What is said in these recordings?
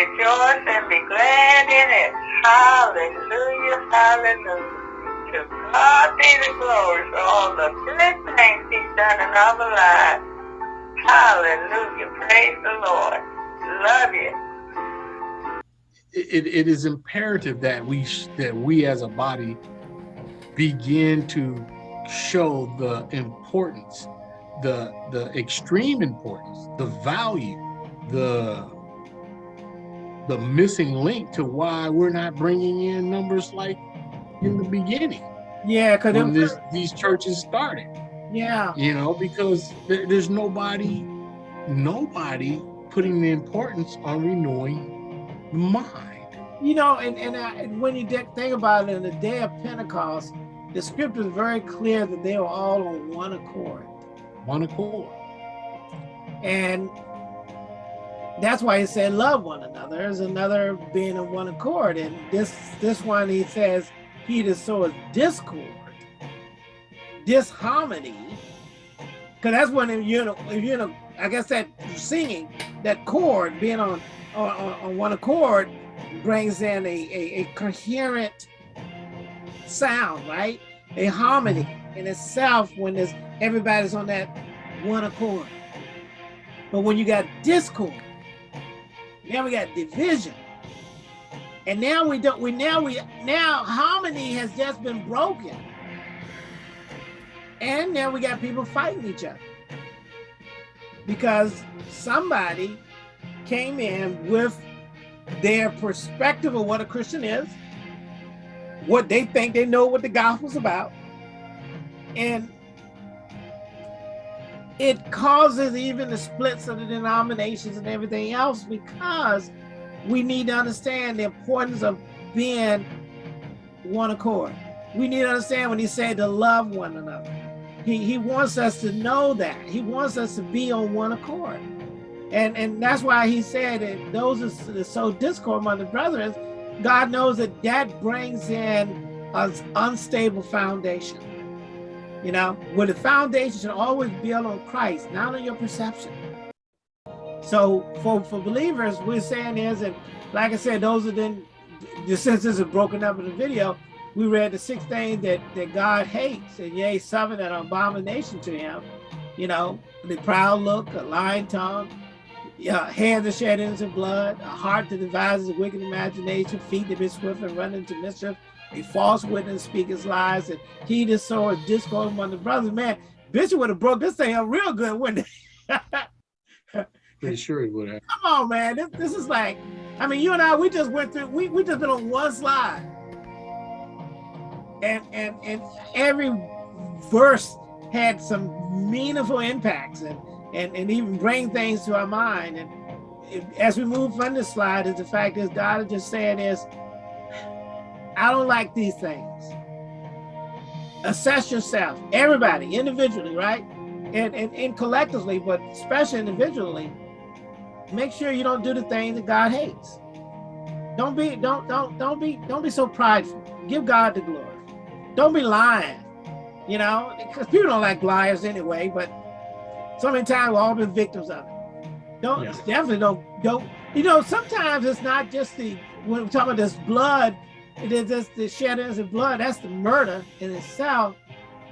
rejoice and be glad in it. Hallelujah, hallelujah. To God be the glory for all the good things he's done in our lives. Hallelujah, praise the Lord. Love you. It, it is imperative that we that we as a body begin to show the importance, the the extreme importance, the value, the the missing link to why we're not bringing in numbers like in the beginning. Yeah, because when these churches started. Yeah. You know, because there, there's nobody, nobody putting the importance on renewing the mind. You know, and, and, I, and when you think about it, in the day of Pentecost, the scripture is very clear that they were all on one accord. One accord. And that's why he said love one another. There's another being in one accord. And this this one he says he that soweth discord, disharmony, because that's when if you know if in a, I guess that singing, that chord being on on, on one accord brings in a, a, a coherent sound, right? A harmony in itself when there's everybody's on that one accord. But when you got discord, now we got division. And now we don't, we now, we now harmony has just been broken. And now we got people fighting each other. Because somebody came in with their perspective of what a Christian is, what they think they know what the gospel's about. And it causes even the splits of the denominations and everything else because we need to understand the importance of being one accord. We need to understand when he said to love one another. He, he wants us to know that. He wants us to be on one accord. And, and that's why he said that those that sow discord among the brethren, God knows that that brings in an unstable foundation. You know, where the foundation should always build on Christ, not on your perception. So for, for believers, we're saying is, and like I said, those are then, the senses are broken up in the video, we read the six things that, that God hates, and yea, seven that are abomination to him. You know, the proud look, a lying tongue, yeah, hands that shed innocent blood, a heart that devises a wicked imagination, feet that be swift and run into mischief, a false witness speaks lies, and he that soweth discord among the brothers. Man, Bishop would have broke this thing up real good, wouldn't it? Pretty sure he would have. Come on, man. This, this is like, I mean, you and I, we just went through, we, we just been on one slide. And, and, and every verse had some meaningful impacts and, and, and even bring things to our mind. And if, as we move from this slide, is the fact is God is just saying is, I don't like these things. Assess yourself, everybody, individually, right? And, and, and collectively, but especially individually, make sure you don't do the things that God hates. Don't be, don't, don't, don't be, don't be so prideful. Give God the glory. Don't be lying, you know, because people don't like liars anyway, but so many times we've all been victims of it. Don't, yeah. definitely don't, don't, you know, sometimes it's not just the, when we're talking about this blood, it is just the sheddings of blood, that's the murder in itself.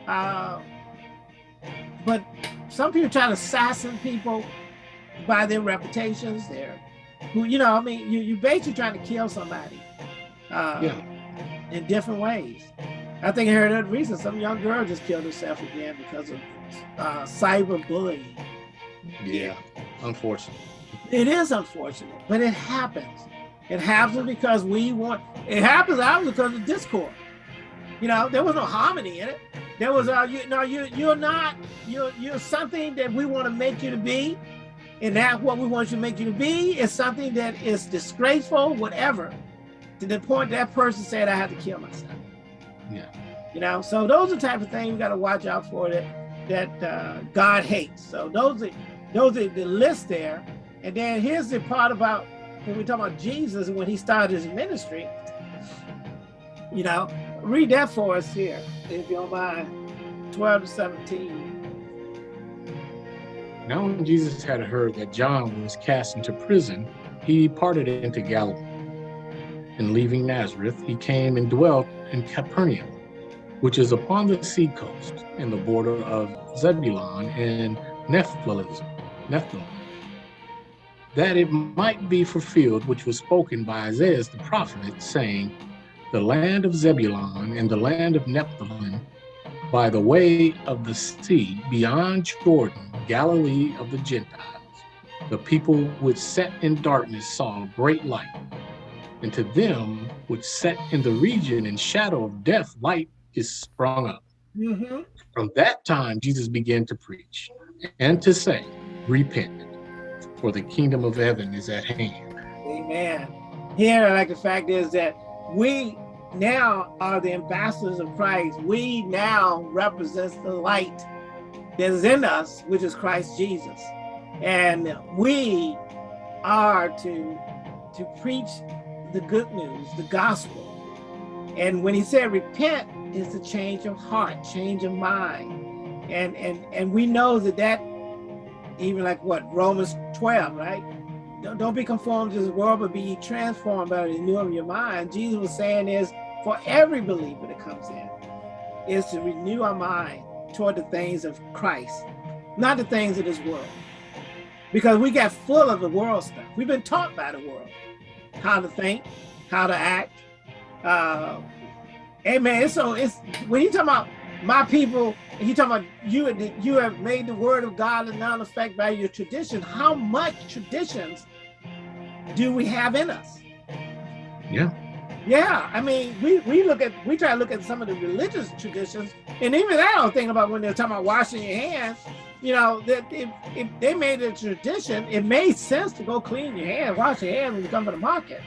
Uh, but some people try to assassinate people by their reputations, their who you know, I mean, you you basically trying to kill somebody uh, yeah. in different ways. I think I heard that recently. Some young girl just killed herself again because of uh, cyber bullying. Yeah, unfortunate. It is unfortunate, but it happens. It happens because we want. It happens obviously because of discord. You know, there was no harmony in it. There was, a, you know, you you're not you're you're something that we want to make you to be, and that what we want you to make you to be is something that is disgraceful, whatever, to the point that person said I had to kill myself. Yeah. You know, so those are the type of things we got to watch out for that that uh, God hates. So those are those are the list there. And then here's the part about when we talk about Jesus when he started his ministry. You know, read that for us here, if you don't mind. 12 to 17. Now when Jesus had heard that John was cast into prison, he departed into Galilee. And leaving Nazareth, he came and dwelt in Capernaum, which is upon the sea coast, in the border of Zebulun and Nephthalim, Nephthalim, that it might be fulfilled which was spoken by Isaiah the prophet, saying, The land of Zebulun and the land of Nephthalim, by the way of the sea, beyond Jordan, Galilee of the Gentiles. The people which sat in darkness saw a great light, and to them which sat in the region and shadow of death, light is sprung up. Mm -hmm. From that time, Jesus began to preach and to say, Repent, for the kingdom of heaven is at hand. Amen. Here, I like the fact is that we now are the ambassadors of Christ. We now represent the light that is in us, which is Christ Jesus. And we are to, to preach the good news, the gospel. And when he said repent, is a change of heart, change of mind. And, and, and we know that that, even like what, Romans 12, right? Don't, don't be conformed to this world, but be transformed by the renewing of your mind. Jesus was saying is, for every believer that comes in, is to renew our mind toward the things of Christ, not the things of this world. Because we got full of the world stuff. We've been taught by the world how to think, how to act. Uh, amen. So it's when you talk about my people, he talking about you you have made the word of God and non effect by your tradition. How much traditions do we have in us? Yeah. Yeah, I mean, we, we look at we try to look at some of the religious traditions, and even I don't think about when they're talking about washing your hands you know, that if, if they made it a tradition, it made sense to go clean your hands, wash your hands when you come to the market.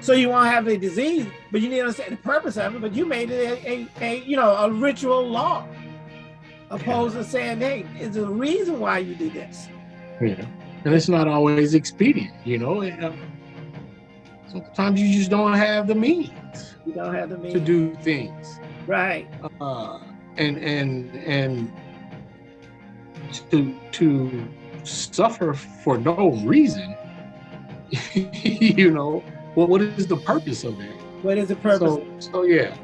So you won't have a disease, but you need to understand the purpose of it. But you made it a, a, a you know, a ritual law, opposed to saying, hey, is a reason why you do this? Yeah, and it's not always expedient, you know. Uh, sometimes you just don't have the means. You don't have the means to do things. Right. Uh, and and and to to suffer for no reason you know well what is the purpose of it what is the purpose so, so yeah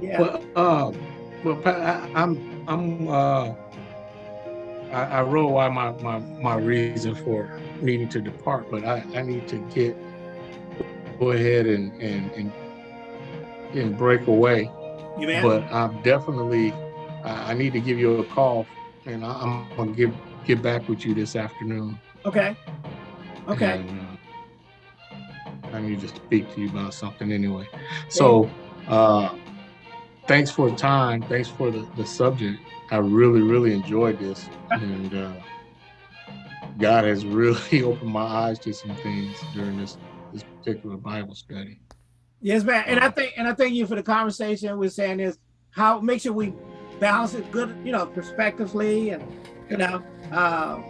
yeah but uh well I, i'm i'm uh I, I wrote why my, my my reason for needing to depart but i i need to get go ahead and and and, and break away you man? but i'm definitely I need to give you a call and I, am gonna get get back with you this afternoon. Okay. Okay. And, I need to speak to you about something anyway. So, uh, thanks for the time. Thanks for the, the subject. I really, really enjoyed this, and uh, God has really opened my eyes to some things during this this particular Bible study. Yes, man. And I think and I thank you for the conversation. We're saying is how make sure we balance it good, you know, prospectively and, you know, uh,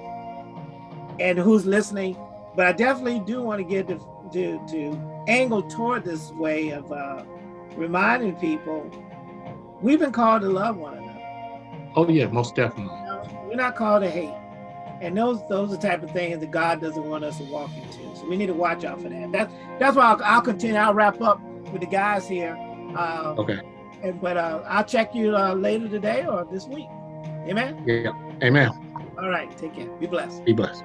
and who's listening. But I definitely do want to get to, to, to angle toward this way of uh, reminding people we've been called to love one another. Oh yeah, most definitely. You know, we're not called to hate. And those those are the type of things that God doesn't want us to walk into. So we need to watch out for that. That's that's why I'll, I'll continue. I'll wrap up with the guys here. Uh, okay and, but uh, I'll check you uh, later today or this week. Amen? Yeah. Amen. All right. Take care. Be blessed. Be blessed.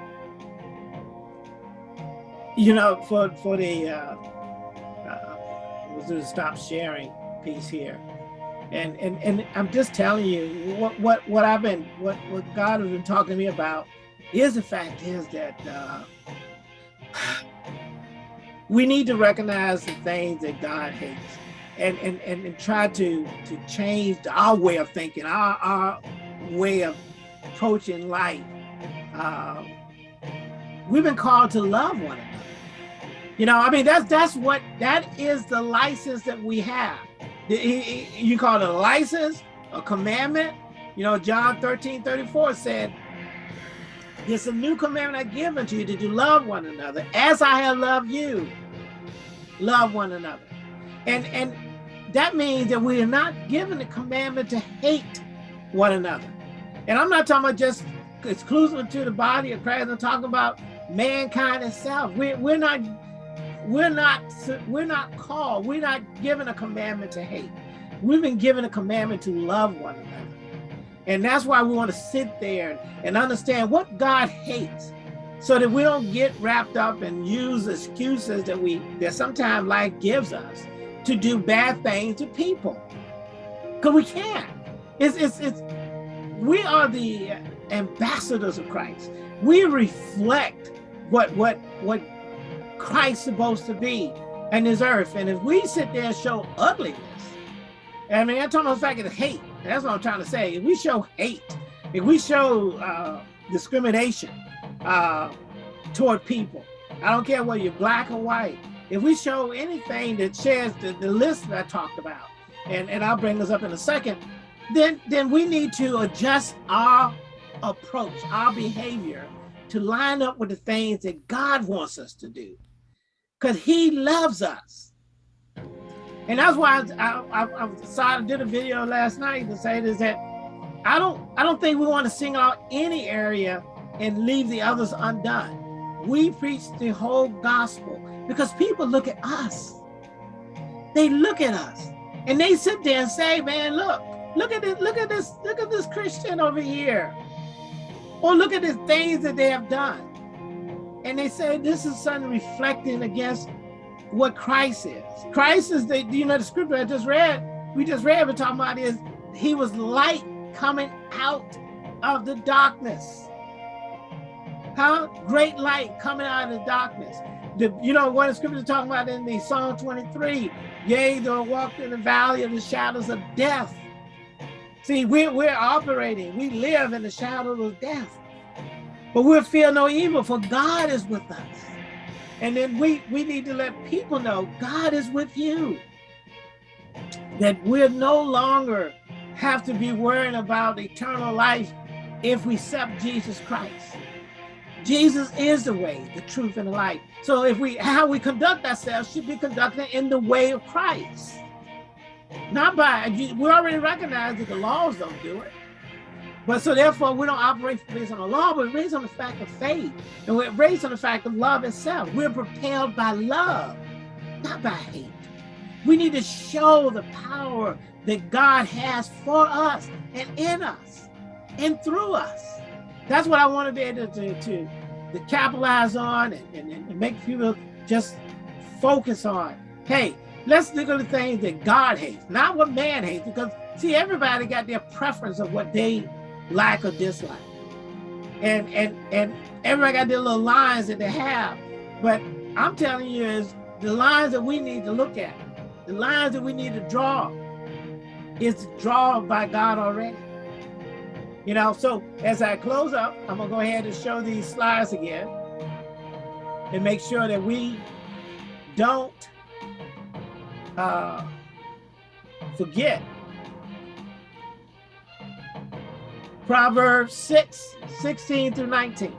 You know, for for the uh, uh, we'll do the stop sharing piece here, and and and I'm just telling you what what what I've been what what God has been talking to me about is the fact is that uh, we need to recognize the things that God hates and, and, and, and try to, to change our way of thinking, our, our way of approaching life. Uh, we've been called to love one another. You know, I mean, that's that's what that is the license that we have. You call it a license, a commandment. You know, John 13, 34 said, It's a new commandment I give unto you that you love one another as I have loved you. Love one another. And and that means that we are not given the commandment to hate one another. And I'm not talking about just exclusive to the body of Christ. I'm talking about mankind itself. We're, we're not we're not we're not called, we're not given a commandment to hate. We've been given a commandment to love one another. And that's why we want to sit there and understand what God hates so that we don't get wrapped up and use excuses that we that sometimes life gives us to do bad things to people. Because we can't. It's, it's, it's, we are the ambassadors of Christ. We reflect what, what, what Christ's supposed to be in this earth. And if we sit there and show ugliness, I mean, I'm talking about the fact of hate. That's what I'm trying to say. If we show hate, if we show uh, discrimination uh, toward people, I don't care whether you're black or white, if we show anything that shares the, the list that I talked about, and, and I'll bring this up in a second, then, then we need to adjust our approach, our behavior to line up with the things that God wants us to do because he loves us. And that's why I, I, I decided did a video last night to say this that I don't I don't think we want to single out any area and leave the others undone. We preach the whole gospel because people look at us. They look at us and they sit there and say, man, look, look at this, look at this, look at this Christian over here. Or look at the things that they have done. And they say this is something reflecting against what Christ is. Christ is the, you know, the scripture I just read, we just read, we're talking about is he was light coming out of the darkness. Huh? Great light coming out of the darkness. The, you know what the scripture is talking about in the Psalm 23, yea, though I walk in the valley of the shadows of death, See, we're, we're operating, we live in the shadow of death, but we'll feel no evil for God is with us. And then we, we need to let people know God is with you. That we're no longer have to be worrying about eternal life if we accept Jesus Christ. Jesus is the way, the truth, and the life. So if we how we conduct ourselves should be conducted in the way of Christ. Not by, we already recognize that the laws don't do it. But so therefore we don't operate based on the law, but based on the fact of faith. And we're based on the fact of love itself. We're propelled by love, not by hate. We need to show the power that God has for us and in us and through us. That's what I want to be able to, to, to capitalize on and, and, and make people just focus on. Hey, Let's look at the things that God hates, not what man hates, because see, everybody got their preference of what they like or dislike. And and and everybody got their little lines that they have. But I'm telling you is the lines that we need to look at, the lines that we need to draw is drawn by God already. You know, so as I close up, I'm gonna go ahead and show these slides again and make sure that we don't uh, forget. Proverbs 6, 16 through 19.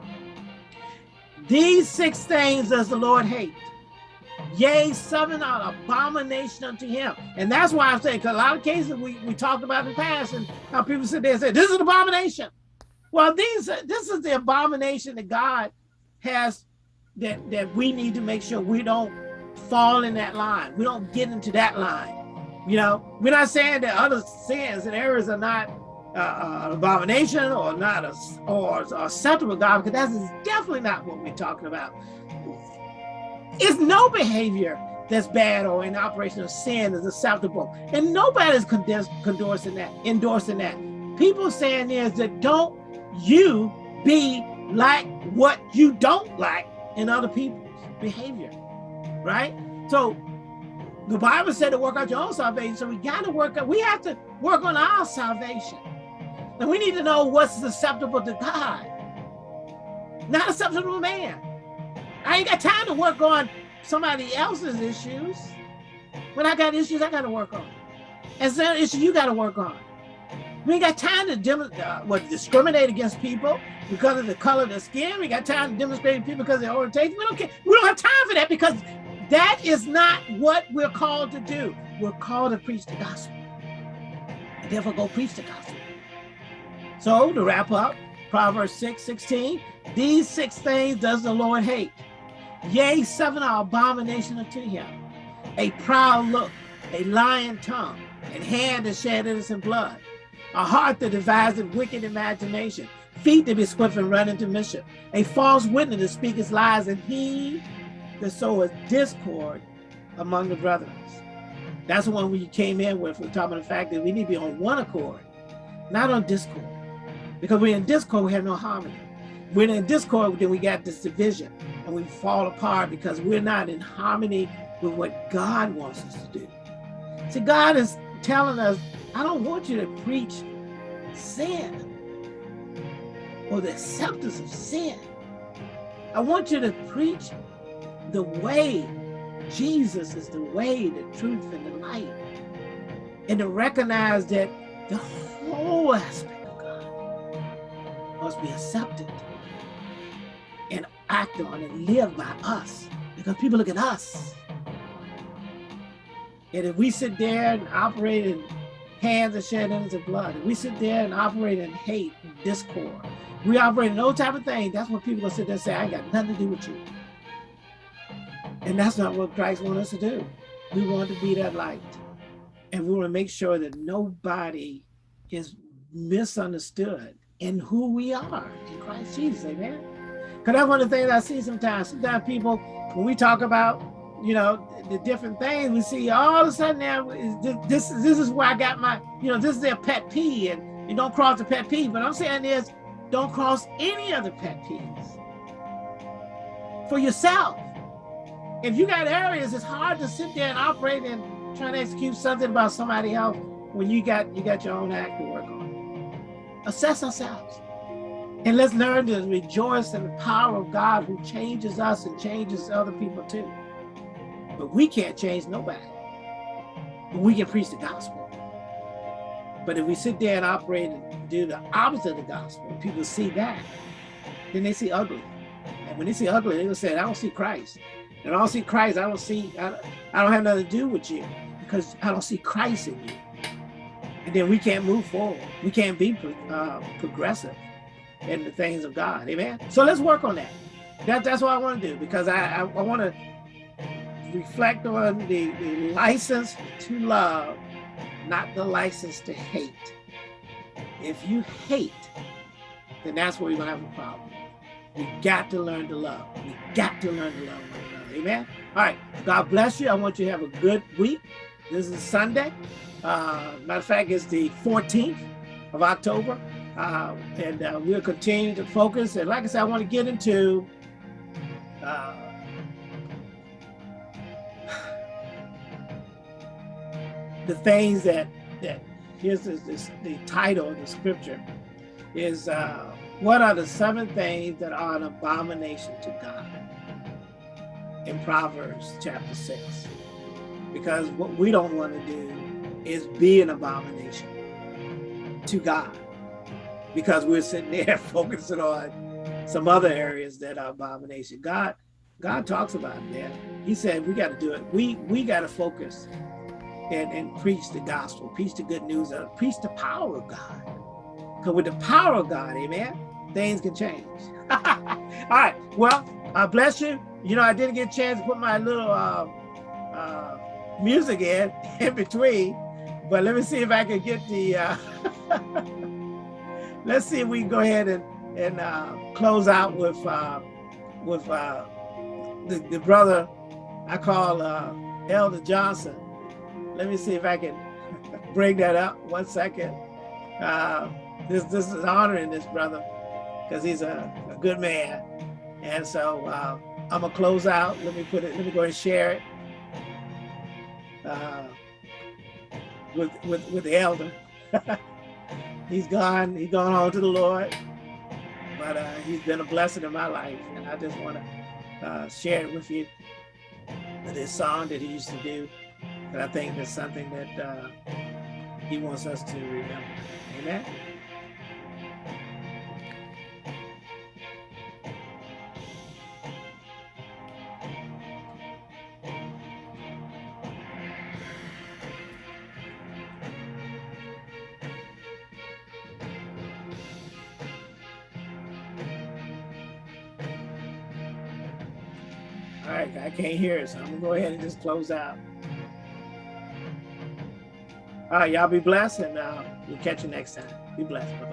These six things does the Lord hate. Yea, seven are abomination unto him. And that's why I'm saying, because a lot of cases we, we talked about in the past, and how people sit there and say, this is an abomination. Well, these this is the abomination that God has that, that we need to make sure we don't fall in that line. We don't get into that line. You know, we're not saying that other sins and errors are not uh, uh, an abomination or not a, or acceptable God, because that's definitely not what we're talking about. It's no behavior that's bad or in operation of sin is acceptable. And nobody's endorsing that, endorsing that. People saying is that don't you be like what you don't like in other people's behavior right? So the Bible said to work out your own salvation. So we got to work out, we have to work on our salvation. And we need to know what's acceptable to God, not acceptable to man. I ain't got time to work on somebody else's issues. When I got issues, I got to work on. And some issues you got to work on. We ain't got time to uh, what, discriminate against people because of the color of their skin. We got time to demonstrate people because of their orientation. We don't care. We don't have time for that because that is not what we're called to do. We're called to preach the gospel. And therefore go preach the gospel. So to wrap up, Proverbs 6, 16. These six things does the Lord hate. Yea, seven are abomination unto him. A proud look, a lying tongue, and hand that shed innocent blood, a heart that devises wicked imagination, feet that be swift and run into mischief, a false witness that speaketh lies, and he that soweth discord among the brethren. That's the one we came in with. We're talking about the fact that we need to be on one accord, not on discord. Because we're in discord, we have no harmony. We're in discord, then we got this division and we fall apart because we're not in harmony with what God wants us to do. See, God is telling us, I don't want you to preach sin or the acceptance of sin. I want you to preach the way Jesus is the way, the truth, and the light. And to recognize that the whole aspect must be accepted and acted on and lived by us because people look at us. And if we sit there and operate in hands that shed innocent blood, if we sit there and operate in hate and discord, we operate in those type of things, that's when people will sit there and say, I got nothing to do with you. And that's not what Christ wants us to do. We want to be that light. And we want to make sure that nobody is misunderstood in who we are in Christ Jesus, amen? Because that's one of the things I see sometimes. Sometimes people, when we talk about, you know, the different things, we see all of a sudden now, this, this is where I got my, you know, this is their pet peeve, and you don't cross the pet peeve. But I'm saying is, don't cross any other pet peeves for yourself if you got areas, it's hard to sit there and operate and try to execute something about somebody else when you got you got your own act to work on. Assess ourselves. And let's learn to rejoice in the power of God who changes us and changes other people too. But we can't change nobody. But we can preach the gospel. But if we sit there and operate and do the opposite of the gospel, people see that, then they see ugly. And when they see ugly, they will say, I don't see Christ. And I don't see Christ. I don't see, I, I don't have nothing to do with you because I don't see Christ in you. Then we can't move forward. We can't be uh, progressive in the things of God. Amen. So let's work on that. that that's what I want to do because I, I, I want to reflect on the, the license to love, not the license to hate. If you hate, then that's where you're going to have a problem. We got to learn to love. We got to learn to love one another. Amen. All right. God bless you. I want you to have a good week. This is Sunday. Uh, matter of fact, it's the 14th of October. Uh, and uh, we'll continue to focus. And like I said, I want to get into uh, the things that, that here's this, the title of the scripture is uh, what are the seven things that are an abomination to God? in Proverbs chapter 6. Because what we don't want to do is be an abomination to God. Because we're sitting there focusing on some other areas that are abomination. God, God talks about it. He said we got to do it. We we got to focus and, and preach the gospel, preach the good news, of, preach the power of God. Because with the power of God, amen, things can change. All right, well, I bless you. You know, I didn't get a chance to put my little uh, uh, music in in between, but let me see if I can get the. Uh, let's see if we can go ahead and and uh, close out with uh, with uh, the, the brother I call Elder Johnson. Let me see if I can bring that up. One second. this this is honoring this brother because he's a, a, good man, and so. I'm gonna close out. Let me put it, let me go and share it uh, with, with, with the elder. he's gone, he's gone home to the Lord, but uh, he's been a blessing in my life. And I just wanna uh, share it with you. This song that he used to do, but I think it's something that uh, he wants us to remember. Amen. Can't hear it, so I'm gonna go ahead and just close out. All right, y'all be blessed, and uh, we'll catch you next time. Be blessed. Bye.